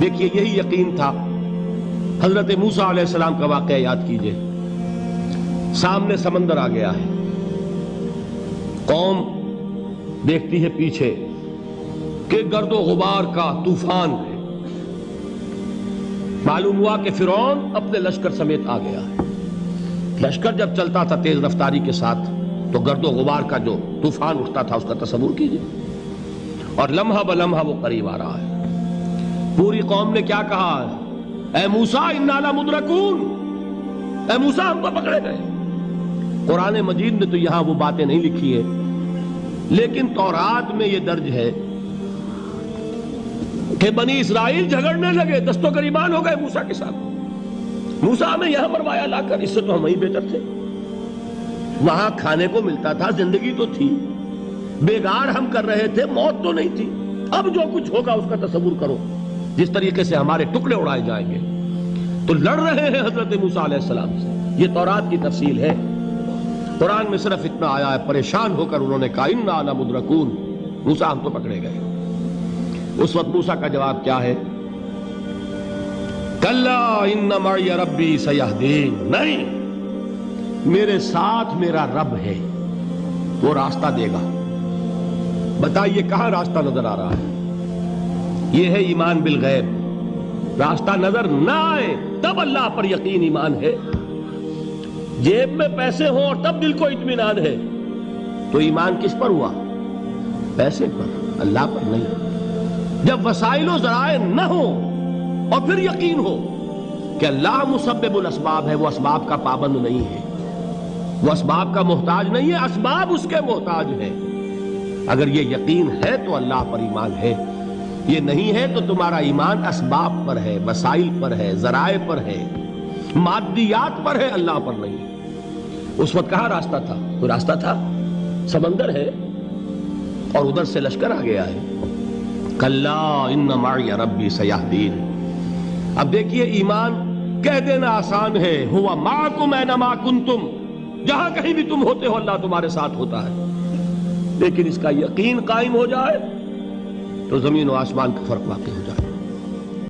देखिए, यही यकीन था। हज़रत मूसा सलाम का वाक़ याद कीजिए। सामने समंदर आ गया है। कौम देखती है पीछे कि गर्दो गुबार का तूफ़ान है। मालूम हुआ कि फिरौन अपने लश्कर समेत आ गया है। लश्कर जब चलता था तेज रफ्तारी के साथ तो गर्दो गुबार का जो तूफ़ान उठता था, उसका तस्वुर कीजिए। और लम्हा ब लम्हा वो करीब आ रहा है। पूरी कौम ने क्या कहा? ए मूसा मुद्रकून। ए मूसा पकड़े गए। कुरान मजीद ने तो यहाँ वो बातें नहीं लिखी है। लेकिन तौरात में ये दर्ज है कि बनी इसराइल झगड़ने लगे, दस्तों करीबान हो गए मूसा के साथ। मूसा हमें यहाँ मरवाया लाकर, इससे तो हम वहीं बेहतर थे। वहाँ खाने को मिलता था, ज़िंदगी तो थी। बेगार हम कर रहे थे, मौत तो नहीं थी। अब जो कुछ होगा, उसका तस्वूर करो। जिस तरीके से हमारे टुकड़े उड़ाए जाएँगे। तो लड़ रहे हैं हज़रत मूसा से। ये तौरात की तफसील है। कुरान में सिर्फ़ इतना आया है, परेशान होकर उन्होंने कहा इन आला मुद्रकून। मूसा हम तो पकड़े गए। उस वक्त मूसा का जवाब क्या है? कल्ला रब्बी सयाहदीन। नहीं, मेरे साथ मेरा रब है। वो रास्ता देगा। बताइए, कहाँ रास्ता नज़र आ रहा है? ये है ईमान बिल गैब। रास्ता नज़र ना आए, तब अल्लाह पर यकीन ईमान है। जेब में पैसे हो और तब दिल को इत्मीनान है। तो ईमान किस पर हुआ? पैसे पर, अल्लाह पर नहीं। जब वसाइलो जराए न हो और फिर यकीन हो कि अल्लाह मुसब्बुल असबाब है, वो असबाब का पाबंद नहीं है। वो असबाब का मोहताज नहीं है, असबाब उसके मोहताज है। अगर ये यकीन है तो अल्लाह पर ईमान है। ये नहीं है तो तुम्हारा ईमान असबाब पर है, वसाइल पर है, जराए पर है, मादियात पर है, अल्लाह पर नहीं। उस वक्त कहा रास्ता था? कोई रास्ता था? समंदर है और उधर से लश्कर आ गया है। कल्ला रब्बी सयाहदीन। अब देखिए, ईमान कह देना आसान है। हुआ माँ को मैं नमा कुन तुम जहाँ कहीं भी तुम होते हो, अल्लाह तुम्हारे साथ होता है। लेकिन इसका यकीन कायम हो जाए तो ज़मीन और आसमान का फ़र्क वाकई हो जाए